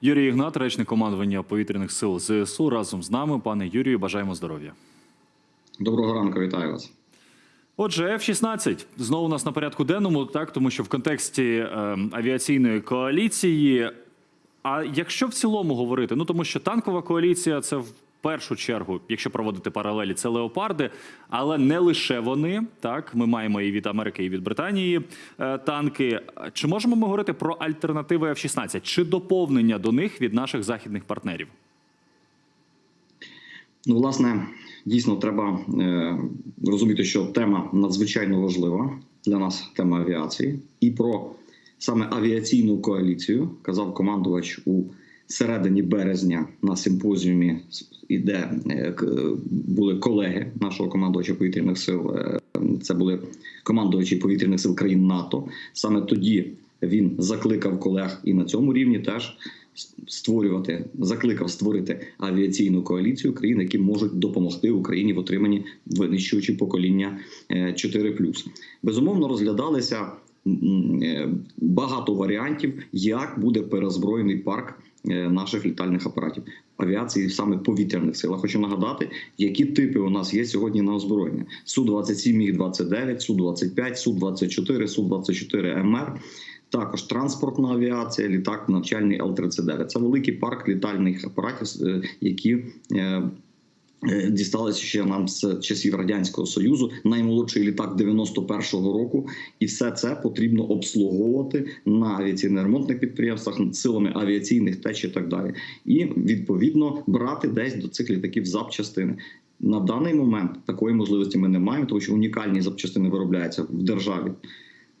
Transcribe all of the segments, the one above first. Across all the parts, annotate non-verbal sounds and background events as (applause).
Юрій Ігнат, речник командування повітряних сил ЗСУ, разом з нами. Пане Юрію, бажаємо здоров'я. Доброго ранку, вітаю вас. Отже, F-16 знову у нас на порядку денному, так тому що в контексті е, авіаційної коаліції. А якщо в цілому говорити, ну тому що танкова коаліція це в першу чергу, якщо проводити паралелі, це леопарди, але не лише вони. Так, ми маємо і від Америки, і від Британії е, танки. Чи можемо ми говорити про альтернативи F-16? Чи доповнення до них від наших західних партнерів? Ну, власне, дійсно треба е, розуміти, що тема надзвичайно важлива для нас тема авіації, і про саме авіаційну коаліцію казав командувач у середині березня на симпозіумі, де е, були колеги нашого командувача повітряних сил. е, Це були командувачі повітряних сил країн НАТО. Саме тоді він закликав колег і на цьому рівні теж створювати, закликав створити авіаційну коаліцію країн, які можуть допомогти Україні в отриманні винищувачі покоління е, 4+. Безумовно, розглядалися е, багато варіантів, як буде перезброєний парк е, наших літальних апаратів авіації, саме повітряних сил. Хочу нагадати, які типи у нас є сьогодні на озброєння: су 27 міг 29 су 25 су 24 су 24 МР. Також транспортна авіація, літак навчальний Л-39. Це великий парк літальних апаратів, е, які е, дісталися ще нам з часів радянського союзу. Наймолодший літак 91-го року, і все це потрібно обслуговувати на авіаційно-ремонтних підприємствах силами авіаційних теч і так далі. І відповідно брати десь до цих літаків запчастини. На даний момент такої можливості ми не маємо, тому що унікальні запчастини виробляються в державі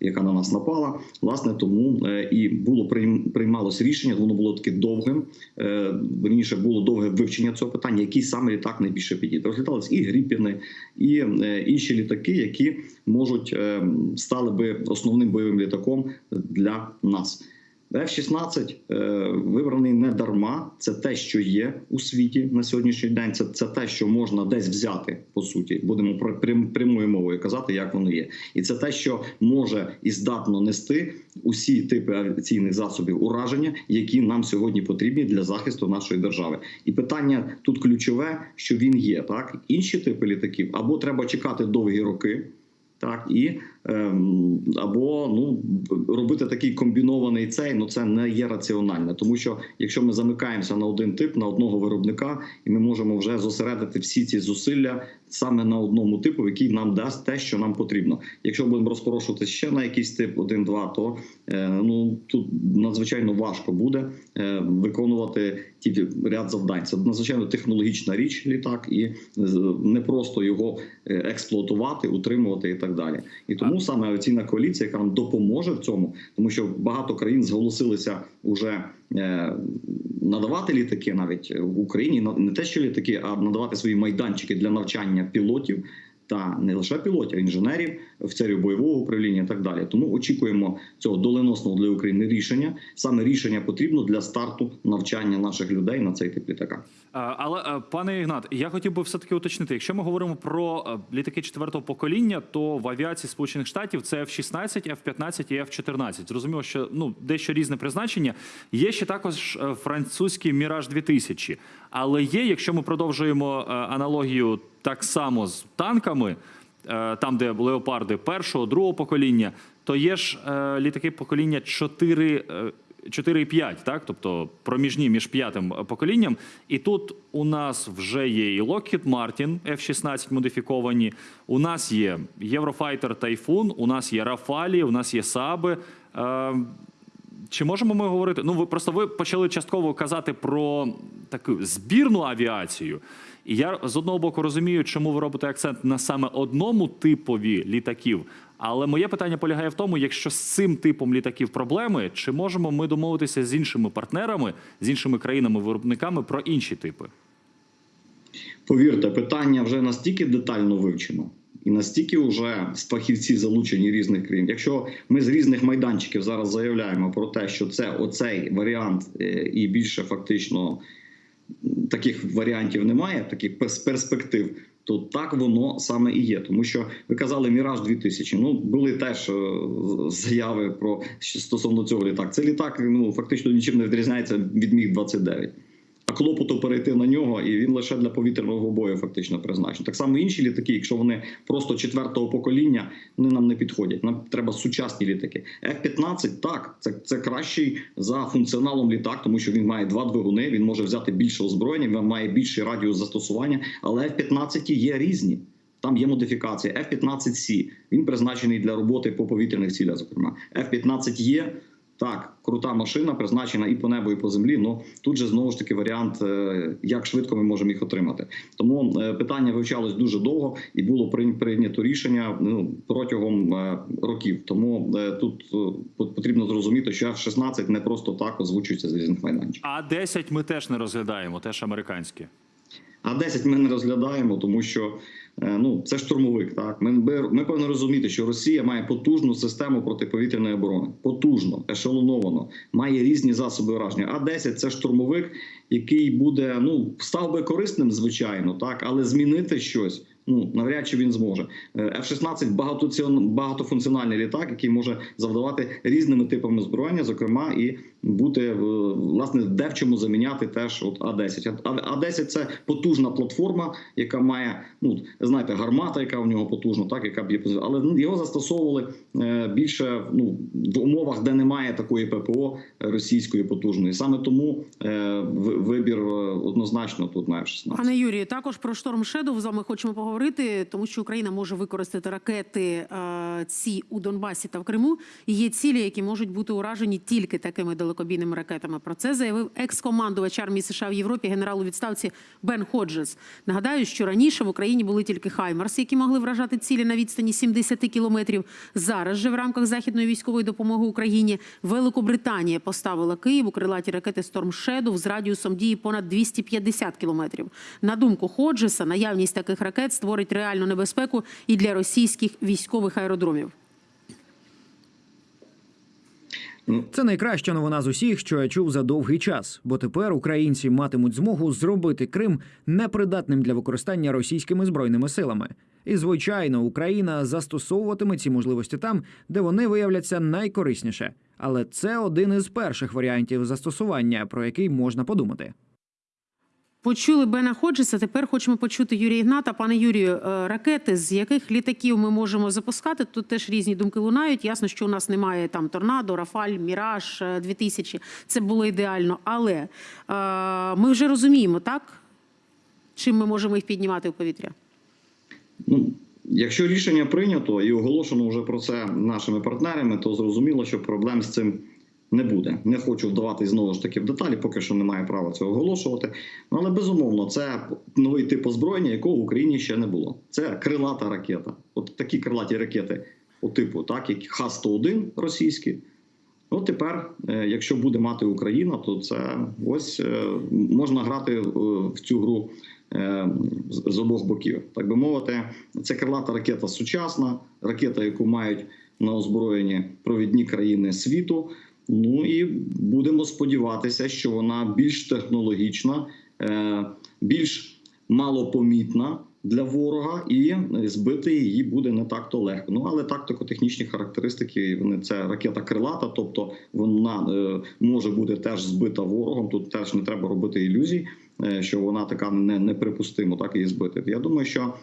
яка на нас напала. Власне, тому е, і було прийм- приймалось рішення. Воно було таке довгим. Е, верніше було довге вивчення цього питання, який саме літак найбільше підійде. Розглядались і Гріпіни, і е, інші літаки, які можуть стали би основним бойовим літаком для нас. F-16 е, вибраний не дарма. Це те, що є у світі на сьогоднішній день. Це, це те, що можна десь взяти по суті. Будемо про прям- прямою мовою казати, як воно є, і це те, що може і здатно нести усі типи авіаційних засобів ураження, які нам сьогодні потрібні для захисту нашої держави. І питання тут ключове, що він є. Так інші типи літаків або треба чекати довгі роки. Так і або ну робити такий комбінований цей, ну це не є раціонально, тому що якщо ми замикаємося на один тип, на одного виробника, і ми можемо вже зосередити всі ці зусилля саме на одному типу, який нам дасть те, що нам потрібно. Якщо будемо розпорошувати ще на якийсь тип 1-2, то е, ну тут надзвичайно важко буде е, виконувати ті ряд завдань. Це надзвичайно технологічна річ, літак, і не просто його е, експлуатувати, утримувати і так далі. І тому саме оційна коаліція, яка нам допоможе в цьому, тому що багато країн зголосилися уже е, надавати літаки навіть в Україні не те, що літаки, а надавати свої майданчики для навчання пілотів. Та не лише пілотів, інженерів, офіцерів бойового управління і так далі. Тому очікуємо цього доленосного для України рішення. Саме рішення потрібно для старту навчання наших людей на цей тип літака. Але е, пане Ігнат, я хотів би все таки уточнити. Якщо ми говоримо про е, літаки четвертого покоління, то в авіації Сполучених Штатів це F-16, F-15 і F-14. Зрозуміло, що ну дещо різне призначення. Є ще також е, французький Міраж 2000 Але є, якщо ми продовжуємо аналогію так само з танками, е, там де леопарди першого, другого покоління, то є ж е, літаки покоління 4. е, 4,5, так, тобто проміжні між п'ятим поколінням. І тут у нас вже є і Lockheed Martin F-16 модифіковані. У нас є Eurofighter Typhoon, у нас є Rafale, у нас є Саби. Чи можемо ми говорити? Ну, ви просто ви почали частково казати про таку збірну авіацію. І я з одного боку розумію, чому ви робите акцент на саме одному типові літаків. Але моє питання полягає в тому, якщо з цим типом літаків проблеми, чи можемо ми домовитися з іншими партнерами, з іншими країнами-виробниками про інші типи? Повірте, питання вже настільки детально вивчено. І настільки вже фахівці залучені різних країн. Якщо ми з різних майданчиків зараз заявляємо про те, що це оцей варіант, е, і більше фактично таких варіантів немає, таких перс- перспектив, то так воно саме і є. Тому що ви казали Міраж 2000 Ну були теж е, заяви про стосовно цього літак. Це літак ну фактично нічим не відрізняється від міг 29 а клопоту перейти на нього, і він лише для повітряного бою фактично призначений. Так само інші літаки, якщо вони просто четвертого покоління, вони нам не підходять. Нам треба сучасні літаки. F-15, так, це, це кращий за функціоналом літак, тому що він має два двигуни, він може взяти більше озброєння, він має більший радіус застосування, але F-15 є різні. Там є модифікація F-15C, Він призначений для роботи по повітряних цілях. Зокрема, F-15 є так, крута машина, призначена і по небу, і по землі. Ну тут же знову ж таки варіант, е, як швидко ми можемо їх отримати. Тому е, питання вивчалось дуже довго і було прийня- прийнято рішення ну протягом е, років. Тому тут потрібно зрозуміти, що F-16 не просто так озвучується з різних майданчиків. А 10 ми теж не розглядаємо, теж американські. А 10 ми не розглядаємо, тому що ну це штурмовик. Так ми, ми, ми повинні розуміти, що Росія має потужну систему протиповітряної оборони, потужно, ешелоновано, має різні засоби враження. А 10 це штурмовик, який буде ну став би корисним, звичайно, так, але змінити щось. Ну навряд чи він зможе. Е, F-16 багатоціон- багатофункціональний літак, який може завдавати різними типами зброєння, зокрема, і бути е, власне де в чому заміняти теж от А-10. А А-10 – це потужна платформа, яка має ну знаєте, гармата, яка в нього потужна, так яка б'є але його застосовували е, більше ну в умовах, де немає такої ППО російської потужної. Саме тому вибір однозначно тут на F-16. Пане Юрію, також про Storm Shadow з вами хочемо поговорити, тому що Україна може використати ракети е, ці у Донбасі та в Криму. І є цілі, які можуть бути уражені тільки такими далекобійними ракетами. Про це заявив екс-командувач армії США в Європі, генерал у відставці Бен Ходжес. Нагадаю, що раніше в Україні були тільки Хаймарс, які могли вражати цілі на відстані 70 кілометрів. Зараз же в рамках західної військової допомоги Україні Великобританія поставила Києву крилаті ракети Storm Shadow з радіусом дії понад 250 кілометрів. На думку Ходжеса, наявність таких ракет створить реальну небезпеку і для російських військових аеродромів. Це найкраща новина з усіх, що я чув за довгий час, бо тепер українці матимуть змогу зробити Крим непридатним для використання російськими збройними силами. І звичайно, Україна застосовуватиме ці можливості там, де вони виявляться найкорисніше. Але це один із перших варіантів застосування, про який можна подумати. Почули Бена Ходжеса. Тепер хочемо почути Юрія Ігната. Пане Юрію, е, ракети з яких літаків ми можемо запускати? Тут теж різні думки лунають. Ясно, що у нас немає там торнадо, Рафаль, Міраж е, 2000. Це було ідеально. Але е, ми вже розуміємо, так чим ми можемо їх піднімати в повітря. Ну, якщо рішення прийнято і оголошено вже про це нашими партнерами, то зрозуміло, що проблем з цим не буде. Не хочу вдаватись знову ж таки в деталі, поки що немає права цього оголошувати. Ну, але безумовно, це новий тип озброєння, якого в Україні ще не було. Це крилата ракета. От такі крилаті ракети, по типу, так, як Х-101 російські. От тепер, е, якщо буде мати Україна, то це ось е, можна грати е, в цю гру з обох боків. Так би мовити, це крилата ракета сучасна, ракета, яку мають на озброєнні провідні країни світу. Ну і будемо сподіватися, що вона більш технологічна, е, більш малопомітна для ворога, і збити її буде не так то легко. Ну але тактико-технічні характеристики вони це ракета крилата, тобто вона е, може бути теж збита ворогом. Тут теж не треба робити ілюзій, е, що вона така не, неприпустимо, так її збити. Я думаю, що.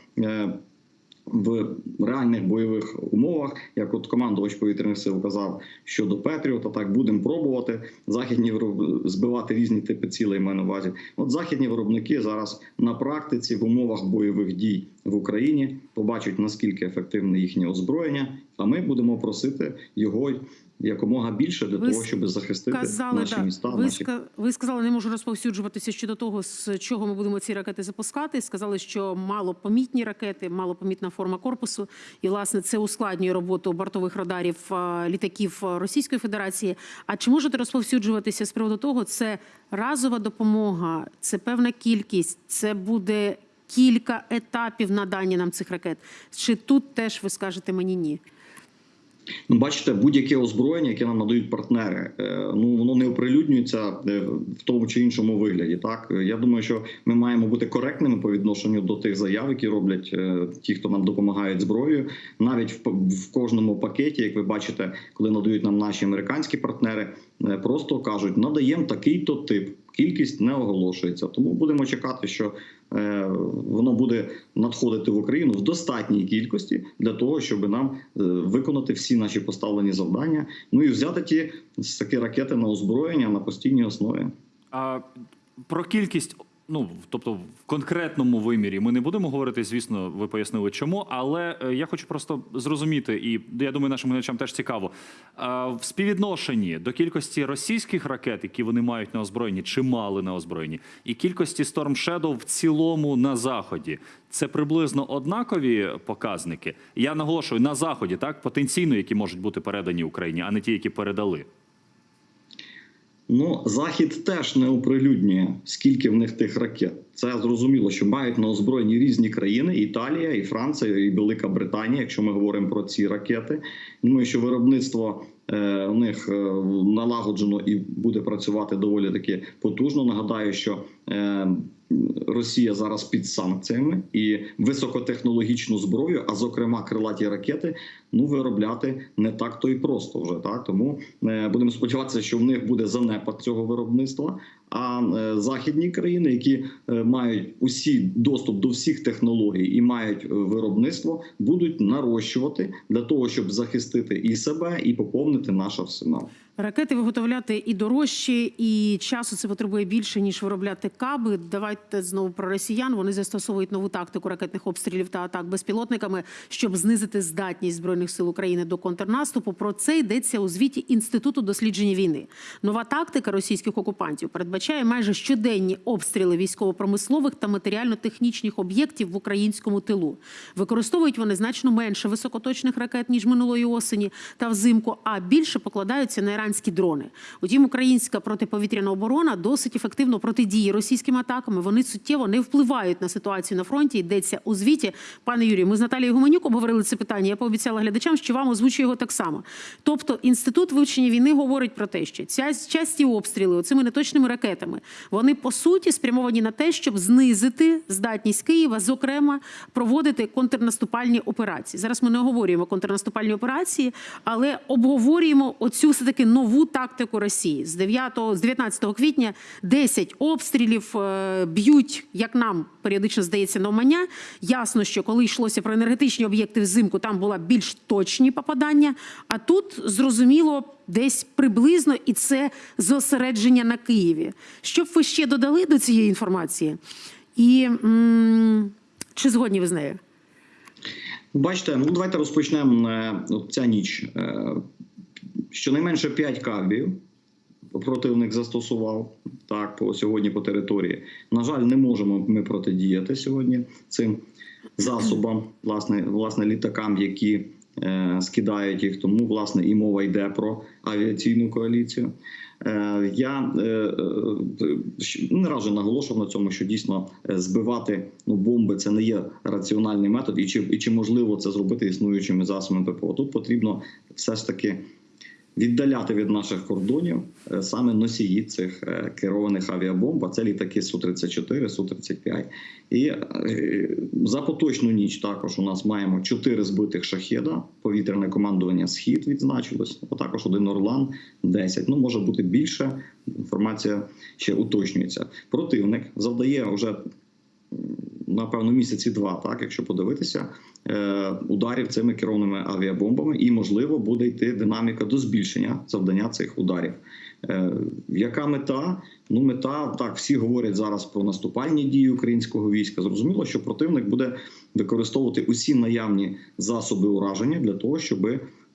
В реальних бойових умовах, як от командувач повітряних сил казав щодо Петріота, так будемо пробувати західні вироб- збивати різні типи цілей. маю на увазі. От західні виробники зараз на практиці в умовах бойових дій в Україні побачать наскільки ефективне їхнє озброєння. А ми будемо просити його якомога більше для Ви того, щоб захистити Сказали, наші да. міста. ви, наші ска- ви сказали, не можу розповсюджуватися щодо того, з чого ми будемо ці ракети запускати. Сказали, що малопомітні ракети, малопомітна форма корпусу, і власне це ускладнює роботу бортових радарів літаків Російської Федерації. А чи можете розповсюджуватися з приводу того, це разова допомога, це певна кількість, це буде кілька етапів надання нам цих ракет? Чи тут теж ви скажете мені ні? Ну, бачите, будь-яке озброєння, яке нам надають партнери, е, ну воно не оприлюднюється е, в тому чи іншому вигляді. Так я думаю, що ми маємо бути коректними по відношенню до тих заяв, які роблять е, ті, хто нам допомагають зброєю. Навіть в, в кожному пакеті, як ви бачите, коли надають нам наші американські партнери, просто кажуть, надаємо такий-то тип. Кількість не оголошується, тому будемо чекати, що е, воно буде надходити в Україну в достатній кількості для того, щоб нам е, виконати всі наші поставлені завдання. Ну і взяти ті такі ракети на озброєння на постійній основі. А про кількість, ну тобто в конкретному вимірі, ми не будемо говорити, звісно, ви пояснили чому, але е, я хочу просто зрозуміти, і я думаю, нашим глядачам теж цікаво. В співвідношенні до кількості російських ракет, які вони мають на озброєнні, чи мали на озброєнні, і кількості Storm Shadow в цілому на заході. Це приблизно однакові показники. Я наголошую на заході, так потенційно, які можуть бути передані Україні, а не ті, які передали. Ну, захід теж не оприлюднює, скільки в них тих ракет. Це зрозуміло, що мають на озброєнні різні країни: Італія, і Франція, і Велика Британія, якщо ми говоримо про ці ракети. Думаю, що виробництво е, у них е, налагоджено і буде працювати доволі таки потужно. Нагадаю, що е, Росія зараз під санкціями і високотехнологічну зброю, а зокрема крилаті ракети, ну виробляти не так то і просто вже так. Тому е, будемо сподіватися, що в них буде занепад цього виробництва. А е, західні країни, які е, мають усі доступ до всіх технологій і мають е, виробництво, будуть нарощувати для того, щоб захистити і себе, і поповнити наш арсенал. Ракети виготовляти і дорожче, і часу це потребує більше ніж виробляти каби. Давайте знову про росіян. Вони застосовують нову тактику ракетних обстрілів та атак безпілотниками, щоб знизити здатність збройних сил України до контрнаступу. Про це йдеться у звіті інституту дослідження війни. Нова тактика російських окупантів передбачає майже щоденні обстріли військово-промислових та матеріально-технічних об'єктів в українському тилу. Використовують вони значно менше високоточних ракет ніж минулої осені та взимку, а більше покладаються на іранські дрони. Утім, українська протиповітряна оборона досить ефективно протидіє російським атакам. Вони суттєво не впливають на ситуацію на фронті. Йдеться у звіті. Пане Юрію, ми з Наталією Гуменюк обговорили це питання. Я пообіцяла глядачам, що вам озвучу його так само. Тобто, інститут вивчення війни говорить про те, що ця часті обстріли цими неточними ракетами вони по суті спрямовані на те, щоб знизити здатність Києва, зокрема, проводити контрнаступальні операції. Зараз ми не оговорюємо контрнаступальні операції, але обговорюємо оцю все таки нову тактику Росії з 9, з 19 квітня 10 обстрілів е, б'ють, як нам періодично здається, навмання. Ясно, що коли йшлося про енергетичні об'єкти взимку, там була більш точні попадання. А тут зрозуміло. Десь приблизно і це зосередження на Києві. Що б ви ще додали до цієї інформації? І чи згодні ви з нею? Бачите, ну давайте розпочнемо е, ця ніч. Е, Щонайменше 5 кабів противник застосував так по сьогодні по території. На жаль, не можемо ми протидіяти сьогодні цим засобам, власне, власне літакам, які скидають їх. Тому власне і мова йде про авіаційну коаліцію. Е, Я е, е, не раз наголошував на цьому, що дійсно е, збивати ну, бомби це не є раціональний метод, і чи, і чи можливо це зробити існуючими засобами ППО. Тут потрібно все ж таки віддаляти від наших кордонів е, саме носії цих е, керованих авіабомб, а це літаки Су-34, Су-35. І е, за поточну ніч також у нас маємо 4 збитих шахеда, повітряне командування Схід відзначилось, а також один Орлан 10. Ну, може бути більше. Інформація ще уточнюється. Противник завдає вже напевно місяці два, так якщо подивитися ударів цими керованими авіабомбами, і можливо буде йти динаміка до збільшення завдання цих ударів. Е, яка мета? Ну, мета так, всі говорять зараз про наступальні дії українського війська. Зрозуміло, що противник буде використовувати усі наявні засоби ураження для того, щоб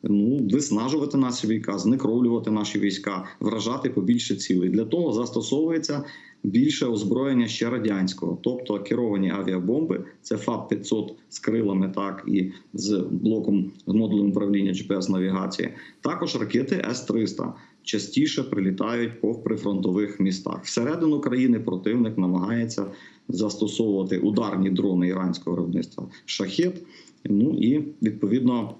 ну виснажувати наші війська, знекровлювати наші війська, вражати побільше цілей. Для того застосовується більше озброєння ще радянського, тобто керовані авіабомби, це ФАП 500 з крилами, так і з блоком з модулем управління GPS навігації. Також ракети С-300 частіше прилітають по прифронтових містах. Всередину країни противник намагається застосовувати ударні дрони іранського виробництва шахет. Ну і відповідно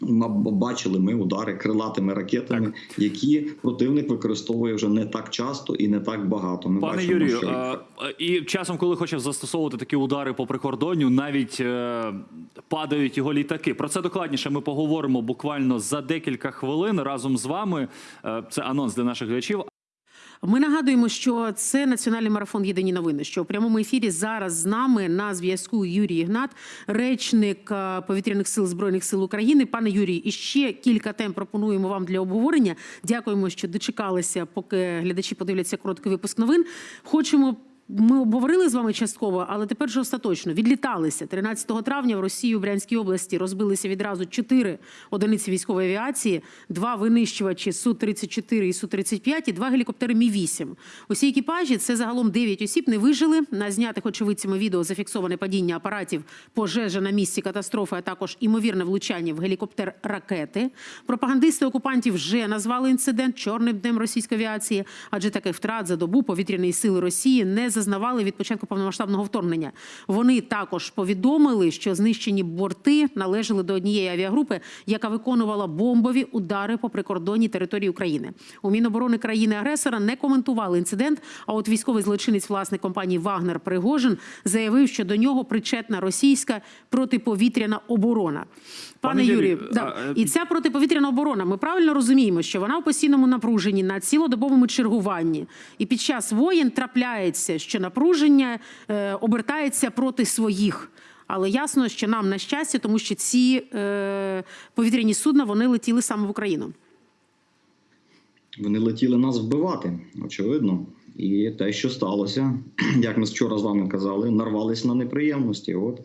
бачили ми удари крилатими ракетами, які противник використовує вже не так часто і не так багато. Ми Пане бачимо, Юрію, що і часом, коли хоче застосовувати такі удари по прикордонню, навіть е, падають його літаки. Про це докладніше ми поговоримо буквально за декілька хвилин разом з вами. Е, це анонс для наших глядачів. Ми нагадуємо, що це національний марафон Єдині новини. Що у прямому ефірі зараз з нами на зв'язку Юрій Ігнат, речник е, повітряних сил збройних сил України. Пане Юрій, і ще кілька тем пропонуємо вам для обговорення. Дякуємо, що дочекалися, поки глядачі подивляться короткий випуск новин. Хочемо. Ми обговорили з вами частково, але тепер вже остаточно відліталися 13 травня в Росії у Брянській області. Розбилися відразу чотири одиниці військової авіації, два винищувачі су 34 і су 35 і два гелікоптери Мі 8 Усі екіпажі це загалом 9 осіб. Не вижили на знятих очевидцями відео зафіксоване падіння апаратів, пожежа на місці катастрофи, а також імовірне влучання в гелікоптер ракети. Пропагандисти окупантів вже назвали інцидент чорним днем російської авіації, адже таких втрат за добу повітряної сили Росії не зазнавали від початку повномасштабного вторгнення. Вони також повідомили, що знищені борти належали до однієї авіагрупи, яка виконувала бомбові удари по прикордонній території України. У Міноборони країни-агресора не коментували інцидент. А от військовий злочинець власник компанії Вагнер Пригожин заявив, що до нього причетна російська протиповітряна оборона. Пане, Пане Юрію, Юрію, да. е, і ця протиповітряна оборона. Ми правильно розуміємо, що вона в постійному напруженні на цілодобовому чергуванні, і під час воєн трапляється, що напруження е, обертається проти своїх. Але ясно, що нам на щастя, тому що ці е, повітряні судна вони летіли саме в Україну. Вони летіли нас вбивати, очевидно. І те, що сталося, (clears throat) як ми вчора з вами казали, нарвались на неприємності. От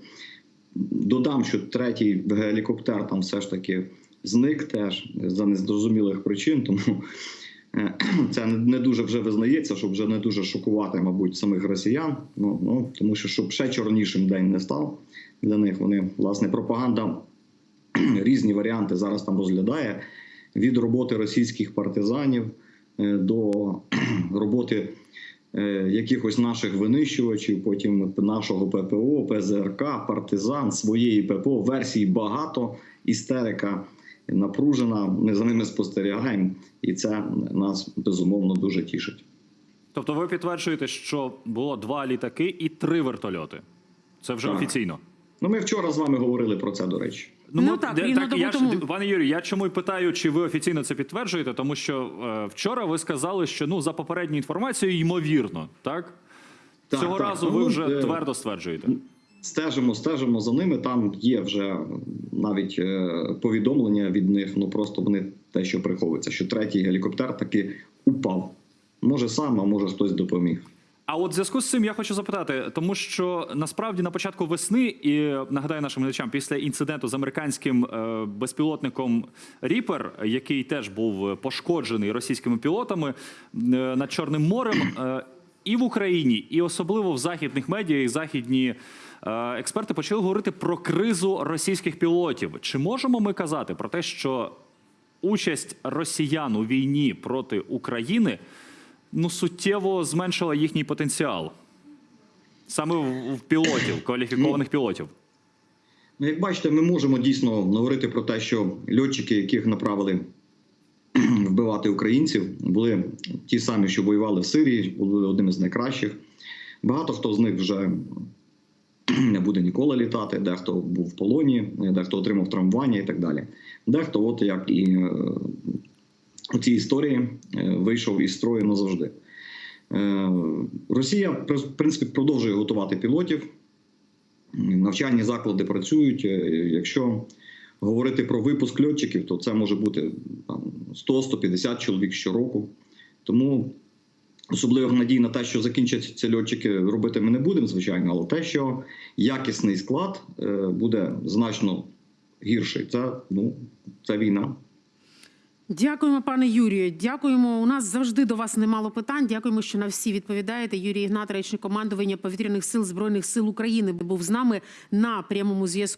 додам, що третій гелікоптер там все ж таки зник теж за незрозумілих причин, тому (clears throat) це не- дуже вже визнається, щоб вже не дуже шокувати, мабуть, самих росіян. Ну, ну тому що щоб ще чорнішим день не став для них. Вони власне пропаганда (clears throat) різні варіанти зараз там розглядає від роботи російських партизанів е, до (clears throat) роботи е, якихось наших винищувачів, потім нашого ППО, ПЗРК, партизан, своєї ППО. Версій багато, істерика напружена. Ми за ними спостерігаємо, і це нас безумовно дуже тішить. Тобто, ви підтверджуєте, що було два літаки і три вертольоти. Це вже Так. офіційно. Ну, ми вчора з вами говорили про це, до речі. Ну, ми- так, де- рівно добу я ж, пане Юрію, я чому й питаю, чи ви офіційно це підтверджуєте? Тому що е, вчора ви сказали, що ну за попередньою інформацією, ймовірно, так? Так, Цього так. разу Ну, ви вже е, твердо стверджуєте. Стежимо, стежимо за ними. Там є вже навіть е, повідомлення від них. Ну просто вони те, що приховується, що третій гелікоптер таки упав. Може сам, а може хтось допоміг. А от в зв'язку з цим я хочу запитати, тому що насправді на початку весни, і нагадаю нашим глядачам, після інциденту з американським е, безпілотником Ріпер, який теж був пошкоджений російськими пілотами е, над Чорним морем, і в Україні, і особливо в західних медіа, і західні експерти почали говорити про кризу російських пілотів. Чи можемо ми казати про те, що участь росіян у війні проти України ну суттєво зменшила їхній потенціал саме в, пілотів, кваліфікованих пілотів. Ну, як бачите, ми можемо дійсно говорити про те, що льотчики, яких направили (clears throat) вбивати українців, були ті самі, що воювали в Сирії, були одними з найкращих. Багато хто з них вже (clears throat) не буде ніколи літати, дехто був в полоні, дехто отримав травмування і так далі. Дехто, от як і е, у цій історії, е, вийшов із строю назавжди. Е, Росія в принципі продовжує готувати пілотів. Навчальні заклади працюють. Е, Якщо говорити про випуск льотчиків, то це може бути 100-150 чоловік щороку. Тому особливих надій на те, що закінчаться льотчики, робити ми не будемо, звичайно, але те, що якісний склад е, буде значно гірший. Це, ну, це війна. Дякуємо, пане Юрію. Дякуємо. У нас завжди до вас немало питань. Дякуємо, що на всі відповідаєте. Юрій Ігнат, речник командування повітряних сил збройних сил України, був з нами на прямому зв'язку.